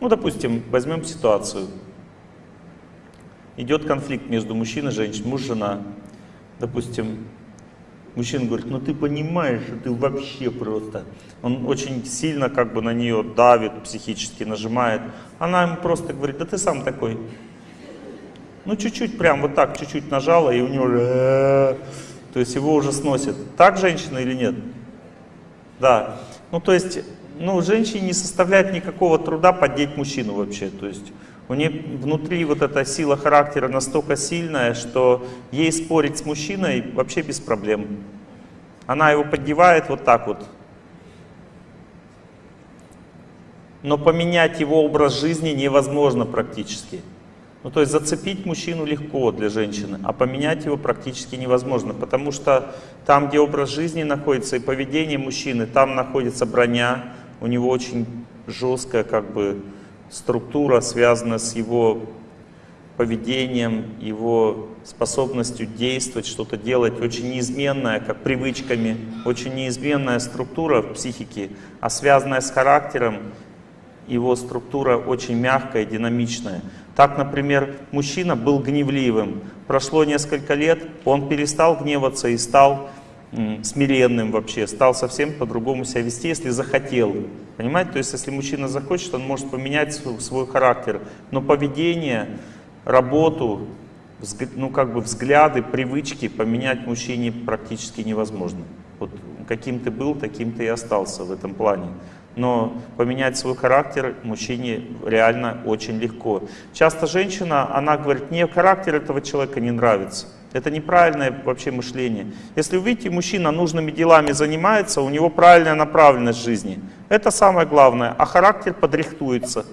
Ну, допустим, возьмем ситуацию. Идет конфликт между мужчиной и женщиной, муж, жена. Допустим, мужчина говорит, ну ты понимаешь, что ты вообще просто... Он очень сильно как бы на нее давит, психически нажимает. Она ему просто говорит, да ты сам такой. Ну чуть-чуть, прям вот так, чуть-чуть нажала, и у него уже... То есть его уже сносит. Так женщина или нет? Да. Ну то есть, ну женщине не составляет никакого труда поддеть мужчину вообще. То есть у нее внутри вот эта сила характера настолько сильная, что ей спорить с мужчиной вообще без проблем. Она его поддевает вот так вот. Но поменять его образ жизни невозможно практически. Ну, то есть зацепить мужчину легко для женщины, а поменять его практически невозможно, потому что там, где образ жизни находится и поведение мужчины, там находится броня, у него очень жесткая как бы структура, связанная с его поведением, его способностью действовать, что-то делать, очень неизменная, как привычками, очень неизменная структура в психике, а связанная с характером, его структура очень мягкая, динамичная. Так, например, мужчина был гневливым, прошло несколько лет, он перестал гневаться и стал смиренным вообще, стал совсем по-другому себя вести, если захотел. Понимаете? То есть, если мужчина захочет, он может поменять свой, свой характер. Но поведение, работу, ну как бы взгляды, привычки поменять мужчине практически невозможно. Вот каким ты был, таким ты и остался в этом плане. Но поменять свой характер мужчине реально очень легко. Часто женщина, она говорит, мне характер этого человека не нравится. Это неправильное вообще мышление. Если вы видите, мужчина нужными делами занимается, у него правильная направленность жизни. Это самое главное. А характер подрихтуется.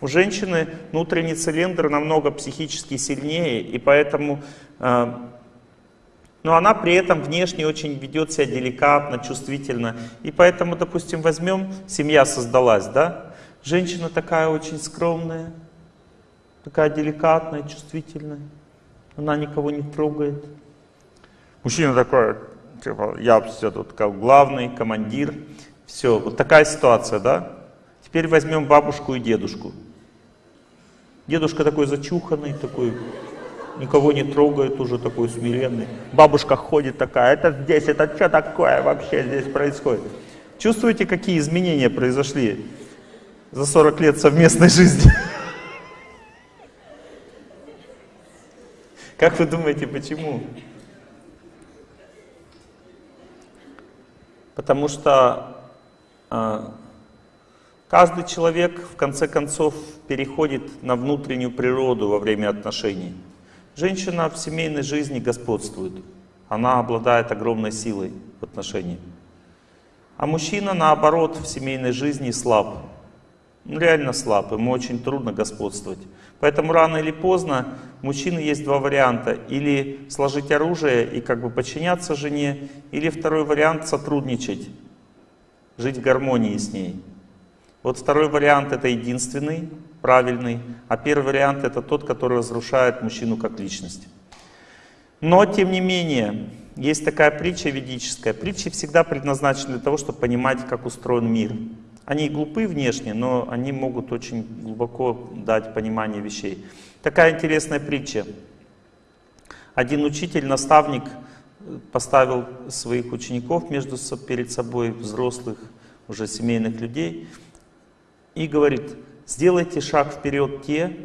У женщины внутренний цилиндр намного психически сильнее, и поэтому... Э, но она при этом внешне очень ведет себя деликатно, чувствительно. И поэтому, допустим, возьмем, семья создалась, да? Женщина такая очень скромная, такая деликатная, чувствительная она никого не трогает. Мужчина такой, типа, я все тут как главный, командир. Все, вот такая ситуация, да? Теперь возьмем бабушку и дедушку. Дедушка такой зачуханный, такой, никого не трогает, уже такой смиренный. Бабушка ходит такая, это здесь, это что такое вообще здесь происходит? Чувствуете, какие изменения произошли за 40 лет совместной жизни? Как вы думаете, почему? Потому что э, каждый человек в конце концов переходит на внутреннюю природу во время отношений. Женщина в семейной жизни господствует. Она обладает огромной силой в отношениях. А мужчина, наоборот, в семейной жизни слаб. Ну, реально слаб, ему очень трудно господствовать. Поэтому рано или поздно у мужчины есть два варианта. Или сложить оружие и как бы подчиняться жене, или второй вариант сотрудничать, жить в гармонии с ней. Вот второй вариант это единственный, правильный, а первый вариант это тот, который разрушает мужчину как личность. Но, тем не менее, есть такая притча ведическая. Притчи всегда предназначены для того, чтобы понимать, как устроен мир. Они глупы внешне, но они могут очень глубоко дать понимание вещей. Такая интересная притча. Один учитель, наставник поставил своих учеников между перед собой, взрослых, уже семейных людей, и говорит, сделайте шаг вперед те,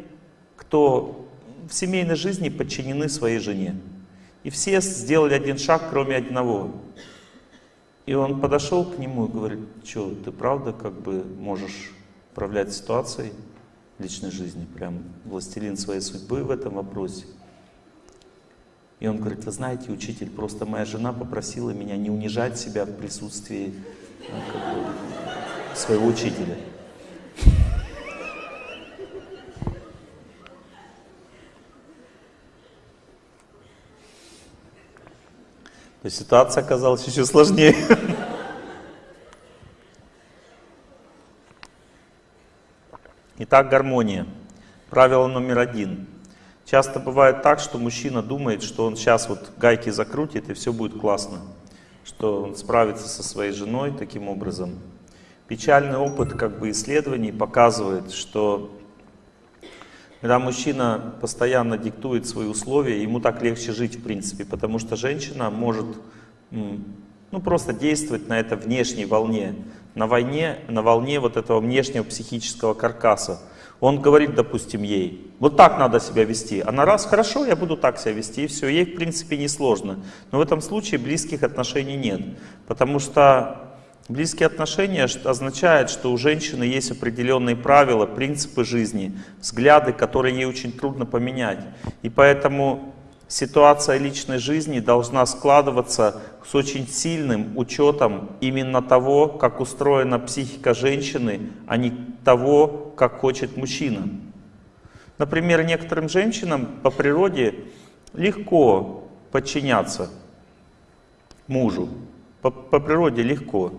кто в семейной жизни подчинены своей жене. И все сделали один шаг, кроме одного. И он подошел к нему и говорит, что, ты правда как бы можешь управлять ситуацией личной жизни, прям властелин своей судьбы в этом вопросе. И он говорит, вы знаете, учитель, просто моя жена попросила меня не унижать себя в присутствии ну, как бы, своего учителя. То ситуация оказалась еще сложнее. Итак, гармония. Правило номер один. Часто бывает так, что мужчина думает, что он сейчас вот гайки закрутит и все будет классно. Что он справится со своей женой таким образом. Печальный опыт как бы исследований показывает, что когда мужчина постоянно диктует свои условия, ему так легче жить в принципе, потому что женщина может ну, просто действовать на этой внешней волне, на, войне, на волне вот этого внешнего психического каркаса. Он говорит, допустим, ей, вот так надо себя вести. Она раз, хорошо, я буду так себя вести, и все. Ей, в принципе, не сложно. Но в этом случае близких отношений нет. Потому что близкие отношения означает, что у женщины есть определенные правила, принципы жизни, взгляды, которые ей очень трудно поменять. И поэтому ситуация личной жизни должна складываться с очень сильным учетом именно того, как устроена психика женщины, а не того, как хочет мужчина. Например, некоторым женщинам по природе легко подчиняться мужу. По, по природе легко.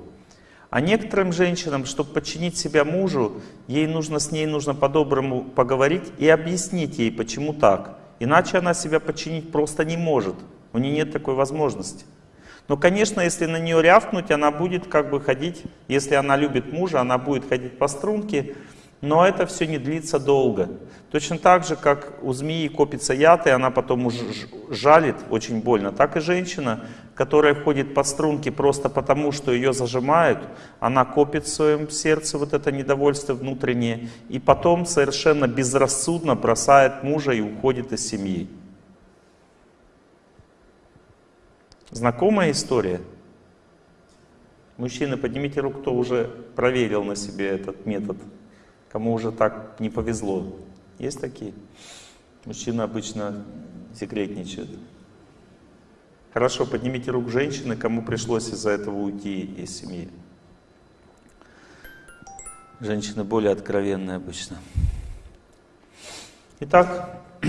А некоторым женщинам, чтобы подчинить себя мужу, ей нужно с ней нужно по-доброму поговорить и объяснить ей, почему так. Иначе она себя подчинить просто не может. У нее нет такой возможности. Но, конечно, если на нее рявкнуть, она будет как бы ходить, если она любит мужа, она будет ходить по струнке, но это все не длится долго. Точно так же, как у змеи копится яд, и она потом жалит очень больно, так и женщина, которая ходит по струнке просто потому, что ее зажимают, она копит в своем сердце вот это недовольство внутреннее, и потом совершенно безрассудно бросает мужа и уходит из семьи. Знакомая история? Мужчины, поднимите руку, кто уже проверил на себе этот метод кому уже так не повезло. Есть такие? Мужчины обычно секретничают. Хорошо, поднимите руку женщины, кому пришлось из-за этого уйти из семьи. Женщины более откровенные обычно. Итак,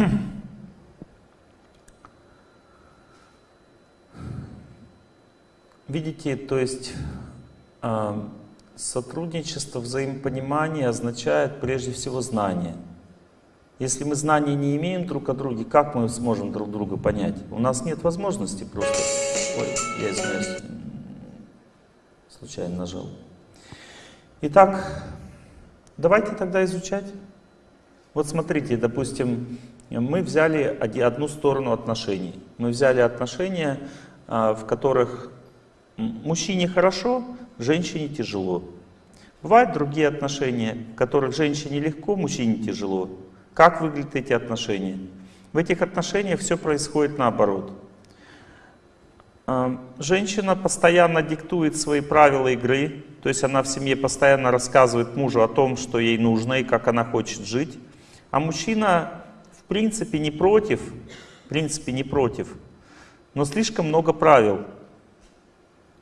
видите, то есть а, Сотрудничество, взаимопонимание означает прежде всего знание. Если мы знаний не имеем друг о друге, как мы сможем друг друга понять? У нас нет возможности просто... Ой, я извиняюсь, случайно нажал. Итак, давайте тогда изучать. Вот смотрите, допустим, мы взяли одну сторону отношений. Мы взяли отношения, а, в которых мужчине хорошо, женщине тяжело. Бывают другие отношения, в которых женщине легко, мужчине тяжело. Как выглядят эти отношения? В этих отношениях все происходит наоборот. А, женщина постоянно диктует свои правила игры, то есть она в семье постоянно рассказывает мужу о том, что ей нужно и как она хочет жить. А мужчина в принципе не против, в принципе не против, но слишком много правил.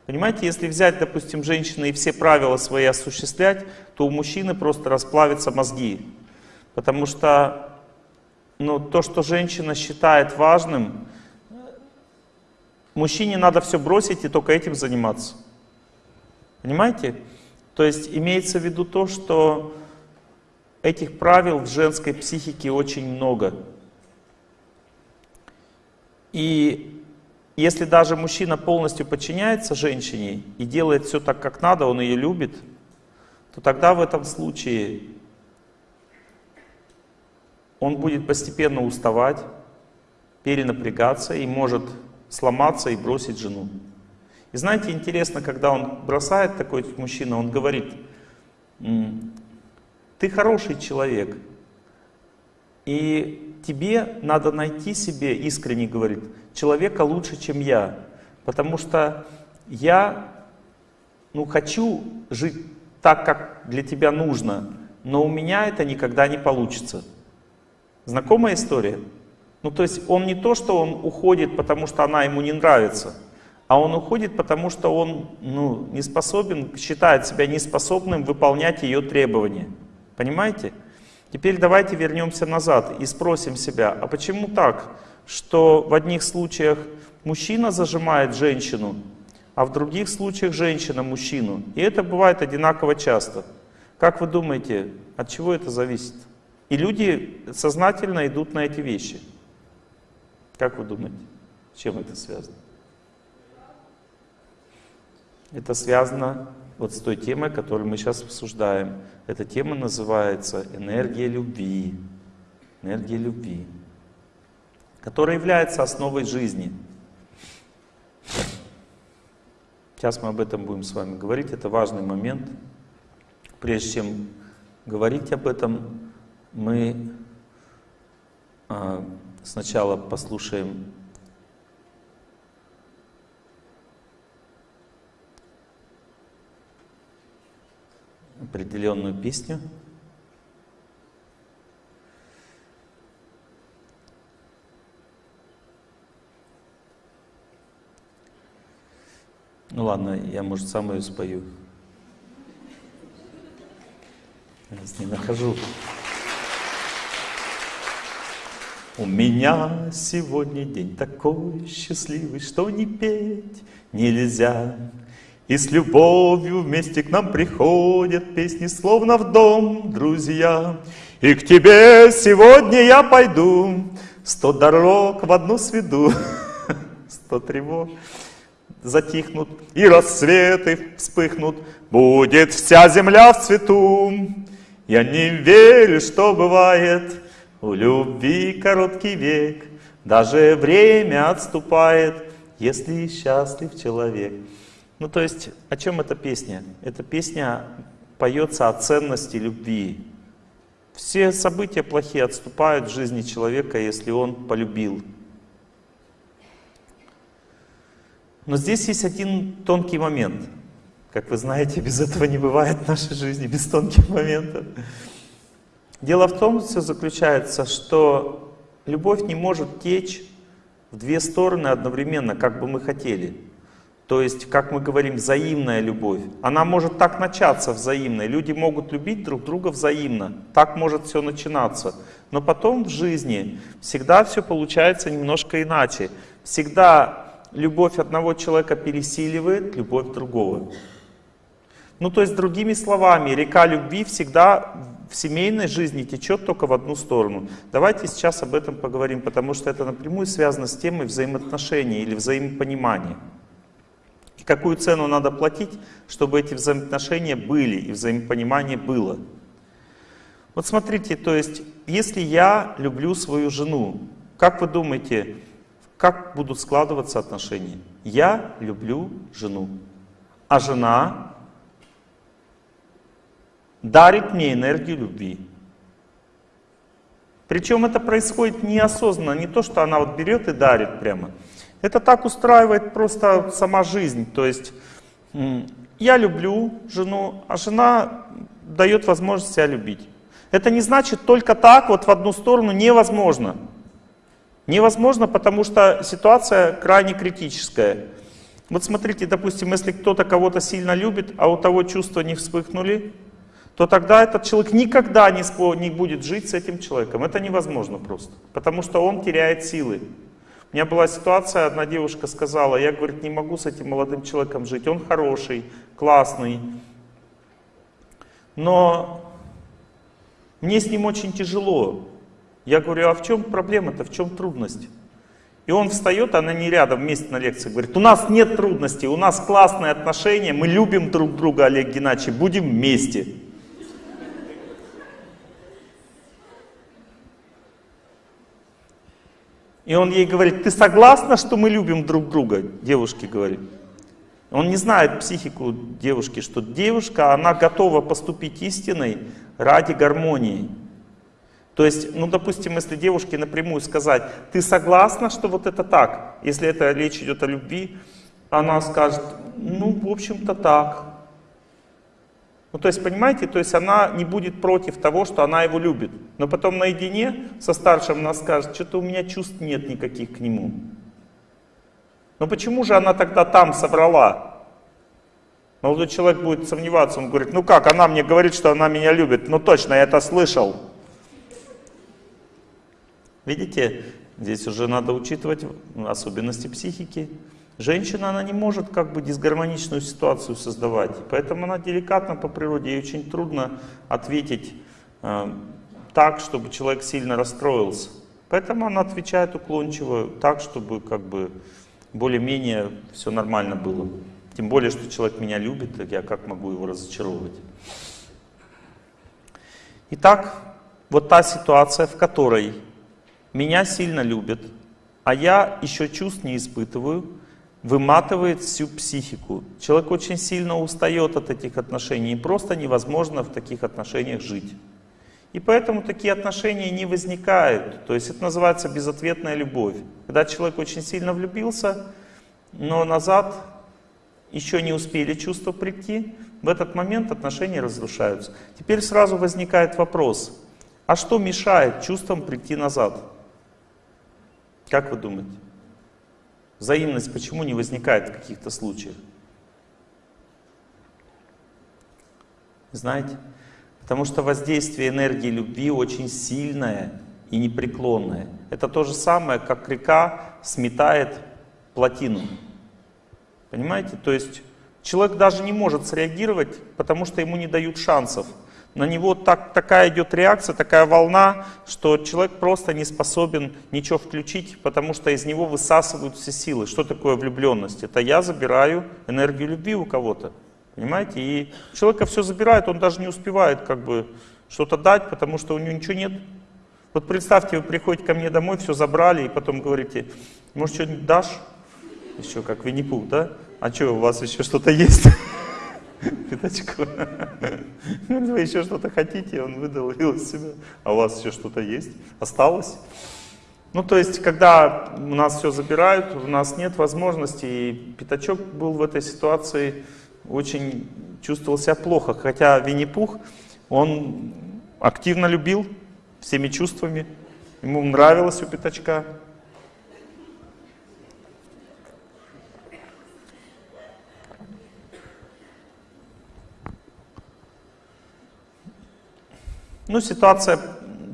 Понимаете, если взять, допустим, женщины и все правила свои осуществлять, то у мужчины просто расплавятся мозги. Потому что ну, то, что женщина считает важным, мужчине надо все бросить и только этим заниматься. Понимаете? То есть имеется в виду то, что этих правил в женской психике очень много. И если даже мужчина полностью подчиняется женщине и делает все так, как надо, он ее любит, то тогда в этом случае он будет постепенно уставать, перенапрягаться и может сломаться и бросить жену. И знаете, интересно, когда он бросает такой мужчина, он говорит, ты хороший человек, и тебе надо найти себе, искренне говорит, человека лучше, чем я. Потому что я ну, хочу жить так, как для тебя нужно, но у меня это никогда не получится. Знакомая история? Ну, то есть он не то, что он уходит, потому что она ему не нравится, а он уходит, потому что он ну, не способен, считает себя неспособным выполнять ее требования. Понимаете? Теперь давайте вернемся назад и спросим себя, а почему так, что в одних случаях мужчина зажимает женщину, а в других случаях женщина мужчину? И это бывает одинаково часто. Как вы думаете, от чего это зависит? И люди сознательно идут на эти вещи. Как вы думаете, с чем это связано? Это связано вот с той темой, которую мы сейчас обсуждаем. Эта тема называется «Энергия любви». Энергия любви, которая является основой жизни. Сейчас мы об этом будем с вами говорить, это важный момент. Прежде чем говорить об этом, мы а, сначала послушаем определенную песню. Ну ладно, я, может, сам ее спою. Я не нахожу. У меня сегодня день такой счастливый, что не петь нельзя. И с любовью вместе к нам приходят песни, словно в дом, друзья. И к тебе сегодня я пойду, сто дорог в одну сведу, сто тревог затихнут, и рассветы вспыхнут, будет вся земля в цвету. Я не верю, что бывает у любви короткий век, даже время отступает, если счастлив человек. Ну, то есть, о чем эта песня? Эта песня поется о ценности любви. Все события плохие отступают в жизни человека, если он полюбил. Но здесь есть один тонкий момент. Как вы знаете, без этого не бывает в нашей жизни, без тонких моментов. Дело в том, все заключается, что любовь не может течь в две стороны одновременно, как бы мы хотели. То есть, как мы говорим, взаимная любовь. Она может так начаться взаимной. Люди могут любить друг друга взаимно. Так может все начинаться. Но потом в жизни всегда все получается немножко иначе. Всегда любовь одного человека пересиливает любовь другого. Ну то есть, другими словами, река любви всегда в семейной жизни течет только в одну сторону. Давайте сейчас об этом поговорим, потому что это напрямую связано с темой взаимоотношений или взаимопонимания какую цену надо платить, чтобы эти взаимоотношения были и взаимопонимание было. Вот смотрите, то есть, если я люблю свою жену, как вы думаете, как будут складываться отношения? Я люблю жену, а жена дарит мне энергию любви. Причем это происходит неосознанно, не то, что она вот берет и дарит прямо. Это так устраивает просто сама жизнь. То есть я люблю жену, а жена дает возможность себя любить. Это не значит только так, вот в одну сторону невозможно. Невозможно, потому что ситуация крайне критическая. Вот смотрите, допустим, если кто-то кого-то сильно любит, а у того чувства не вспыхнули, то тогда этот человек никогда не, не будет жить с этим человеком. Это невозможно просто, потому что он теряет силы. У меня была ситуация, одна девушка сказала, я, говорит, не могу с этим молодым человеком жить, он хороший, классный, но мне с ним очень тяжело. Я говорю, а в чем проблема-то, в чем трудность? И он встает, она не рядом, вместе на лекции, говорит, у нас нет трудностей, у нас классные отношения, мы любим друг друга, Олег Геннадьевич, будем вместе. И он ей говорит, ты согласна, что мы любим друг друга? Девушке говорит. Он не знает психику девушки, что девушка, она готова поступить истиной ради гармонии. То есть, ну, допустим, если девушке напрямую сказать, ты согласна, что вот это так, если это речь идет о любви, она скажет, ну, в общем-то так. Ну, то есть, понимаете, то есть она не будет против того, что она его любит. Но потом наедине со старшим она скажет, что-то у меня чувств нет никаких к нему. Но почему же она тогда там соврала? Молодой человек будет сомневаться, он говорит, ну как, она мне говорит, что она меня любит. Ну точно, я это слышал. Видите, здесь уже надо учитывать особенности психики. Женщина, она не может как бы дисгармоничную ситуацию создавать, поэтому она деликатна по природе, ей очень трудно ответить э, так, чтобы человек сильно расстроился. Поэтому она отвечает уклончиво, так, чтобы как бы более-менее все нормально было. Тем более, что человек меня любит, так я как могу его разочаровывать? Итак, вот та ситуация, в которой меня сильно любят, а я еще чувств не испытываю, выматывает всю психику. Человек очень сильно устает от этих отношений, и просто невозможно в таких отношениях жить. И поэтому такие отношения не возникают. То есть это называется безответная любовь. Когда человек очень сильно влюбился, но назад еще не успели чувства прийти, в этот момент отношения разрушаются. Теперь сразу возникает вопрос, а что мешает чувствам прийти назад? Как вы думаете? Взаимность почему не возникает в каких-то случаях? Знаете? Потому что воздействие энергии любви очень сильное и непреклонное. Это то же самое, как река сметает плотину. Понимаете? То есть человек даже не может среагировать, потому что ему не дают шансов. На него так, такая идет реакция, такая волна, что человек просто не способен ничего включить, потому что из него высасывают все силы. Что такое влюбленность? Это я забираю энергию любви у кого-то. Понимаете? И человека все забирает, он даже не успевает как бы что-то дать, потому что у него ничего нет. Вот представьте, вы приходите ко мне домой, все забрали, и потом говорите, может, что-нибудь дашь? Еще как Винни-Пух, да? А что, у вас еще что-то есть? Пятачку. Вы еще что-то хотите, он выдал из себя. А у вас еще что-то есть? Осталось? Ну, то есть, когда у нас все забирают, у нас нет возможности, и Пятачок был в этой ситуации, очень чувствовал себя плохо. Хотя Винни-Пух, он активно любил всеми чувствами, ему нравилось у Пятачка. Ну, ситуация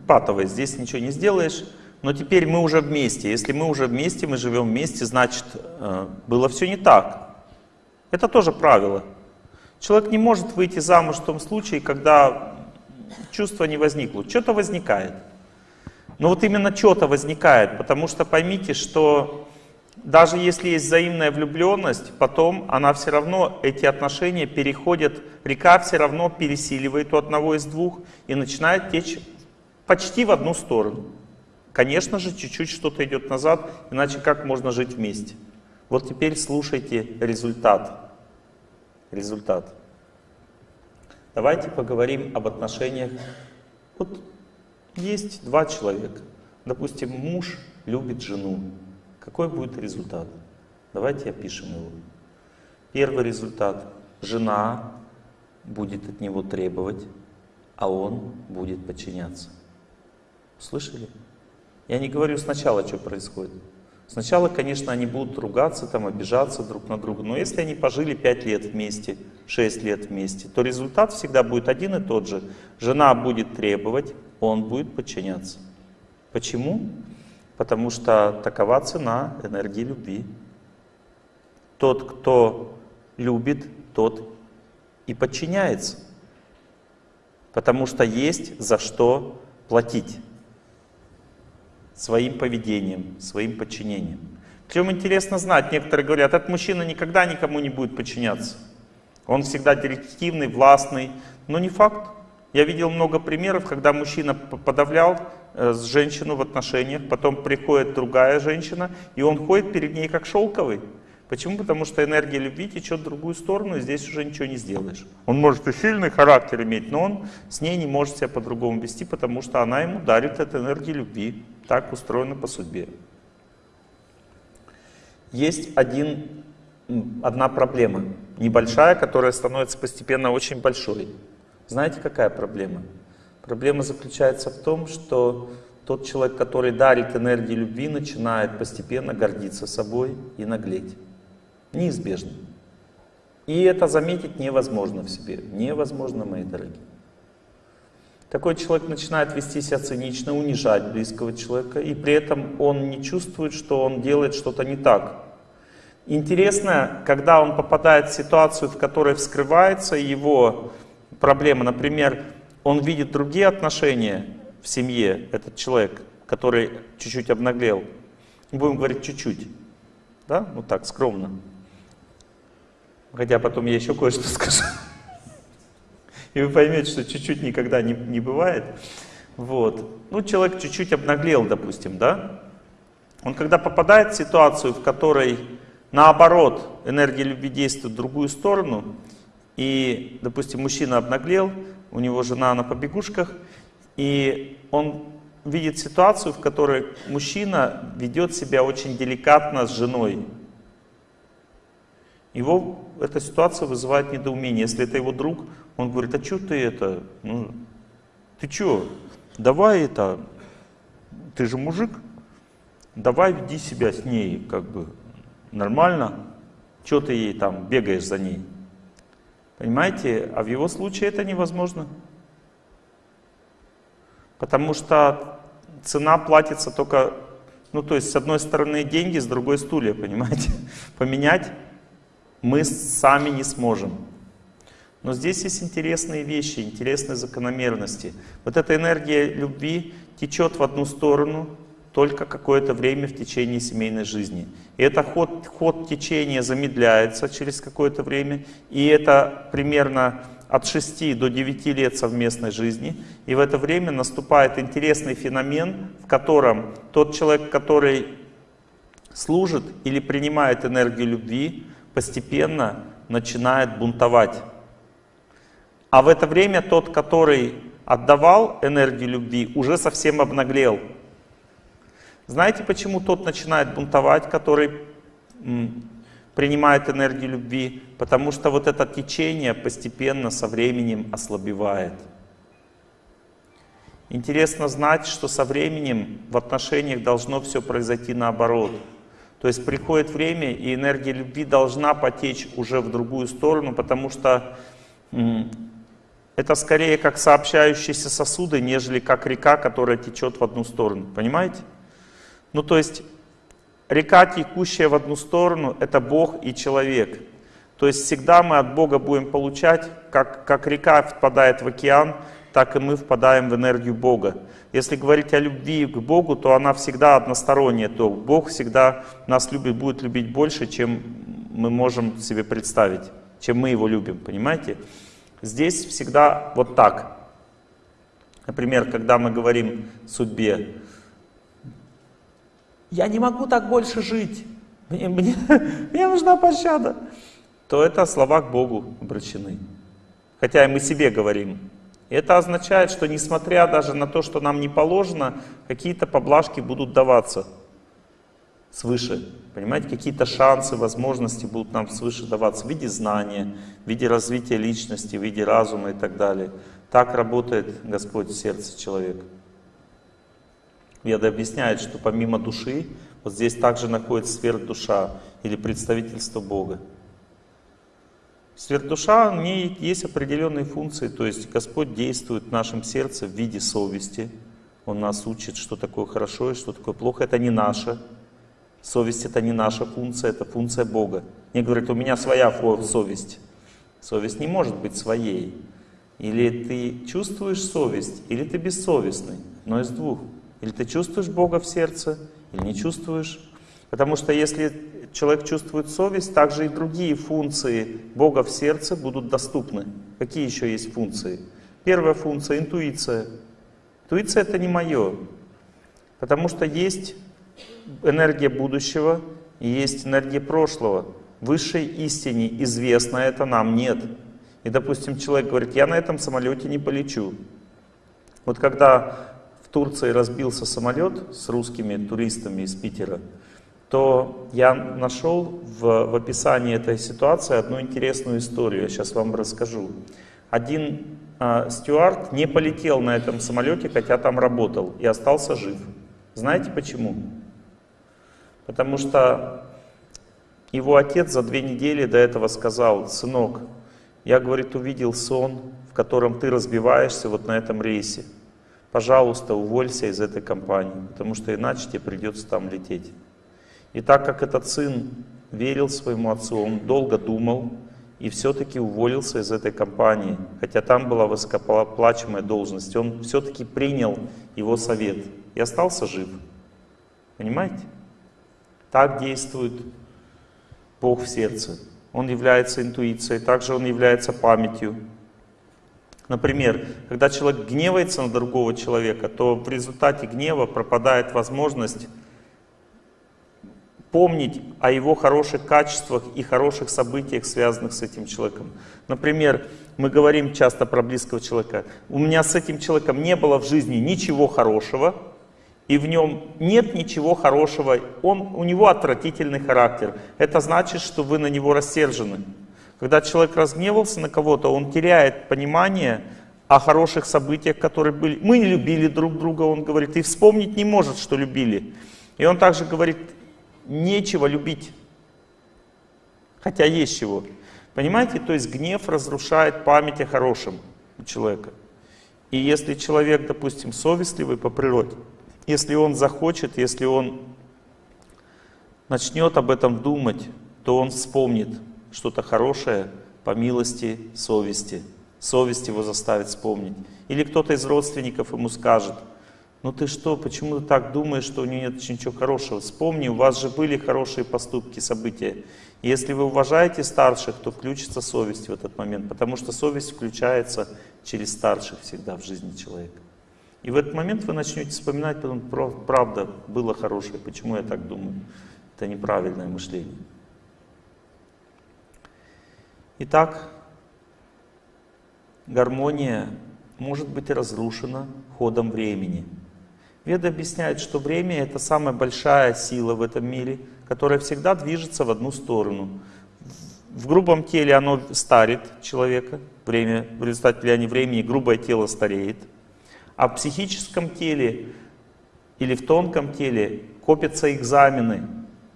патовая, здесь ничего не сделаешь. Но теперь мы уже вместе. Если мы уже вместе, мы живем вместе, значит, э, было все не так. Это тоже правило. Человек не может выйти замуж в том случае, когда чувство не возникло. Что-то возникает. Но вот именно что-то возникает, потому что поймите, что даже если есть взаимная влюбленность, потом она все равно, эти отношения переходят, река все равно пересиливает у одного из двух и начинает течь почти в одну сторону. Конечно же, чуть-чуть что-то идет назад, иначе как можно жить вместе? Вот теперь слушайте результат. Результат. Давайте поговорим об отношениях. Вот есть два человека. Допустим, муж любит жену. Какой будет результат? Давайте опишем его. Первый результат. Жена будет от него требовать, а он будет подчиняться. Слышали? Я не говорю сначала, что происходит. Сначала, конечно, они будут ругаться, там, обижаться друг на друга. Но если они пожили 5 лет вместе, 6 лет вместе, то результат всегда будет один и тот же. Жена будет требовать, он будет подчиняться. Почему? Потому что такова цена энергии любви. Тот, кто любит, тот и подчиняется. Потому что есть за что платить своим поведением, своим подчинением. Причем интересно знать, некоторые говорят, этот мужчина никогда никому не будет подчиняться. Он всегда директивный, властный, но не факт. Я видел много примеров, когда мужчина подавлял с женщину в отношениях, потом приходит другая женщина, и он ходит перед ней как шелковый. Почему? Потому что энергия любви течет в другую сторону, и здесь уже ничего не сделаешь. Он может и сильный характер иметь, но он с ней не может себя по-другому вести, потому что она ему дарит эту энергию любви. Так устроено по судьбе. Есть один, одна проблема, небольшая, которая становится постепенно очень большой. Знаете, какая проблема? Проблема заключается в том, что тот человек, который дарит энергию любви, начинает постепенно гордиться собой и наглеть. Неизбежно. И это заметить невозможно в себе. Невозможно, мои дорогие. Такой человек начинает вести себя цинично, унижать близкого человека, и при этом он не чувствует, что он делает что-то не так. Интересно, когда он попадает в ситуацию, в которой вскрывается его проблема, например, он видит другие отношения в семье, этот человек, который чуть-чуть обнаглел, будем говорить чуть-чуть, да, ну так, скромно, Хотя потом я еще кое-что скажу. И вы поймете, что чуть-чуть никогда не, не бывает. Вот. Ну, человек чуть-чуть обнаглел, допустим, да? Он когда попадает в ситуацию, в которой наоборот энергия любви действует в другую сторону, и, допустим, мужчина обнаглел, у него жена на побегушках, и он видит ситуацию, в которой мужчина ведет себя очень деликатно с женой. Его эта ситуация вызывает недоумение. Если это его друг, он говорит, а что ты это, ну, ты что, давай это, ты же мужик, давай веди себя с ней как бы нормально, что ты ей там бегаешь за ней. Понимаете, а в его случае это невозможно. Потому что цена платится только, ну то есть с одной стороны деньги, с другой стулья, понимаете. Поменять мы сами не сможем. Но здесь есть интересные вещи, интересные закономерности. Вот эта энергия любви течет в одну сторону только какое-то время в течение семейной жизни. И этот ход, ход течения замедляется через какое-то время, и это примерно от 6 до 9 лет совместной жизни. И в это время наступает интересный феномен, в котором тот человек, который служит или принимает энергию любви, постепенно начинает бунтовать. А в это время тот, который отдавал энергию любви, уже совсем обнаглел. Знаете, почему тот начинает бунтовать, который принимает энергию любви, потому что вот это течение постепенно со временем ослабевает. Интересно знать, что со временем в отношениях должно все произойти наоборот. То есть приходит время, и энергия любви должна потечь уже в другую сторону, потому что это скорее как сообщающиеся сосуды, нежели как река, которая течет в одну сторону. Понимаете? Ну то есть Река, текущая в одну сторону, это Бог и человек. То есть всегда мы от Бога будем получать, как, как река впадает в океан, так и мы впадаем в энергию Бога. Если говорить о любви к Богу, то она всегда односторонняя, то Бог всегда нас любит, будет любить больше, чем мы можем себе представить, чем мы Его любим, понимаете? Здесь всегда вот так. Например, когда мы говорим судьбе, я не могу так больше жить, мне, мне, мне нужна пощада, то это слова к Богу обращены. Хотя и мы себе говорим. это означает, что несмотря даже на то, что нам не положено, какие-то поблажки будут даваться свыше. Понимаете, какие-то шансы, возможности будут нам свыше даваться в виде знания, в виде развития личности, в виде разума и так далее. Так работает Господь в сердце человека. Веда объясняет, что помимо души, вот здесь также находится сверхдуша или представительство Бога. Сверхдуша, в ней есть определенные функции, то есть Господь действует в нашем сердце в виде совести. Он нас учит, что такое хорошо и что такое плохо. Это не наше. Совесть это не наша функция, это функция Бога. Мне говорят, у меня своя совесть. Совесть не может быть своей. Или ты чувствуешь совесть, или ты бессовестный. Но из двух. Или ты чувствуешь Бога в сердце, или не чувствуешь. Потому что если человек чувствует совесть, также и другие функции Бога в сердце будут доступны. Какие еще есть функции? Первая функция — интуиция. Интуиция — это не мое. Потому что есть энергия будущего и есть энергия прошлого. Высшей истине известно это нам нет. И, допустим, человек говорит, я на этом самолете не полечу. Вот когда Турции разбился самолет с русскими туристами из Питера, то я нашел в, в описании этой ситуации одну интересную историю. Я сейчас вам расскажу. Один э, стюард не полетел на этом самолете, хотя там работал, и остался жив. Знаете почему? Потому что его отец за две недели до этого сказал, сынок, я, говорит, увидел сон, в котором ты разбиваешься вот на этом рейсе пожалуйста, уволься из этой компании, потому что иначе тебе придется там лететь. И так как этот сын верил своему отцу, он долго думал и все-таки уволился из этой компании, хотя там была высокооплачиваемая должность, он все-таки принял его совет и остался жив. Понимаете? Так действует Бог в сердце. он является интуицией, также он является памятью. Например, когда человек гневается на другого человека, то в результате гнева пропадает возможность помнить о его хороших качествах и хороших событиях, связанных с этим человеком. Например, мы говорим часто про близкого человека. У меня с этим человеком не было в жизни ничего хорошего, и в нем нет ничего хорошего, он, у него отвратительный характер. Это значит, что вы на него рассержены. Когда человек разгневался на кого-то, он теряет понимание о хороших событиях, которые были. Мы не любили друг друга, он говорит, и вспомнить не может, что любили. И он также говорит, нечего любить, хотя есть чего. Понимаете, то есть гнев разрушает память о хорошем у человека. И если человек, допустим, совестливый по природе, если он захочет, если он начнет об этом думать, то он вспомнит что-то хорошее по милости совести. Совесть его заставит вспомнить. Или кто-то из родственников ему скажет, ну ты что, почему ты так думаешь, что у нее нет ничего хорошего? Вспомни, у вас же были хорошие поступки, события. Если вы уважаете старших, то включится совесть в этот момент, потому что совесть включается через старших всегда в жизни человека. И в этот момент вы начнете вспоминать, потом, правда, было хорошее, почему я так думаю. Это неправильное мышление. Итак, гармония может быть разрушена ходом времени. Веды объясняют, что время — это самая большая сила в этом мире, которая всегда движется в одну сторону. В грубом теле оно старит человека, время, в результате влияния времени грубое тело стареет — а в психическом теле или в тонком теле копятся экзамены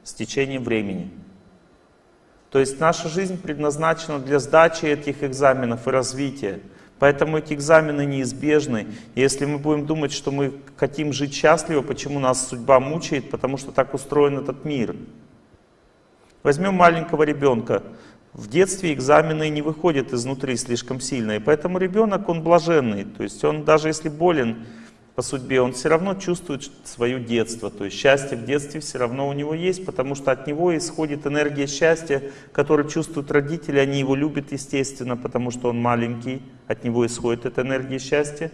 с течением времени. То есть наша жизнь предназначена для сдачи этих экзаменов и развития. Поэтому эти экзамены неизбежны. И если мы будем думать, что мы хотим жить счастливо, почему нас судьба мучает, потому что так устроен этот мир. Возьмем маленького ребенка. В детстве экзамены не выходят изнутри слишком сильно, и поэтому ребенок, он блаженный, то есть он даже если болен по судьбе, он все равно чувствует свое детство, то есть счастье в детстве все равно у него есть, потому что от него исходит энергия счастья, которую чувствуют родители, они его любят естественно, потому что он маленький, от него исходит эта энергия счастья,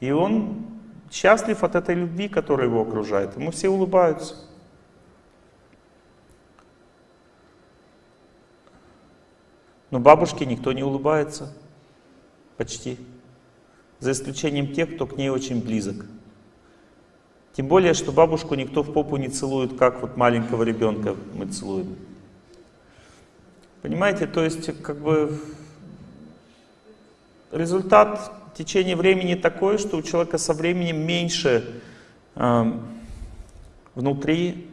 и он счастлив от этой любви, которая его окружает, ему все улыбаются. Но бабушке никто не улыбается. Почти. За исключением тех, кто к ней очень близок. Тем более, что бабушку никто в попу не целует, как вот маленького ребенка мы целуем. Понимаете, то есть как бы результат течения времени такой, что у человека со временем меньше э, внутри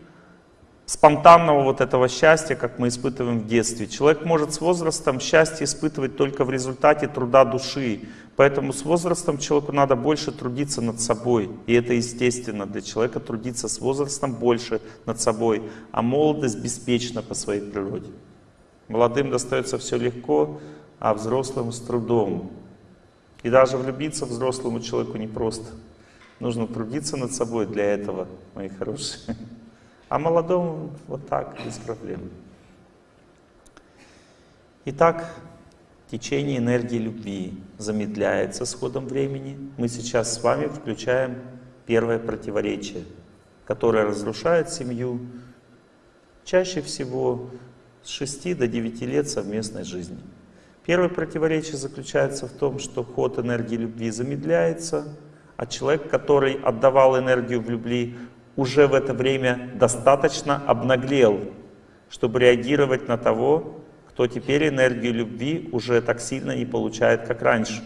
спонтанного вот этого счастья, как мы испытываем в детстве. Человек может с возрастом счастье испытывать только в результате труда души. Поэтому с возрастом человеку надо больше трудиться над собой. И это естественно для человека трудиться с возрастом больше над собой. А молодость беспечна по своей природе. Молодым достается все легко, а взрослым с трудом. И даже влюбиться взрослому человеку непросто. Нужно трудиться над собой для этого, мои хорошие. А молодому вот так, без проблем. Итак, течение энергии любви замедляется с ходом времени. Мы сейчас с вами включаем первое противоречие, которое разрушает семью чаще всего с 6 до 9 лет совместной жизни. Первое противоречие заключается в том, что ход энергии любви замедляется, а человек, который отдавал энергию в любви, уже в это время достаточно обнаглел, чтобы реагировать на того, кто теперь энергию любви уже так сильно не получает, как раньше.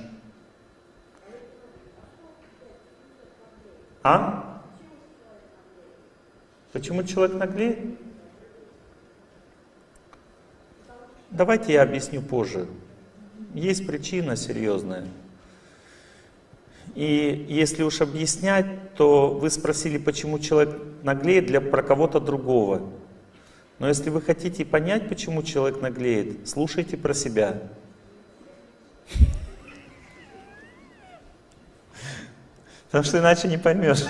А? Почему человек наглеет? Давайте я объясню позже. Есть причина серьезная. И если уж объяснять, то вы спросили, почему человек наглеет для про кого-то другого. Но если вы хотите понять, почему человек наглеет, слушайте про себя. Потому что иначе не поймешь.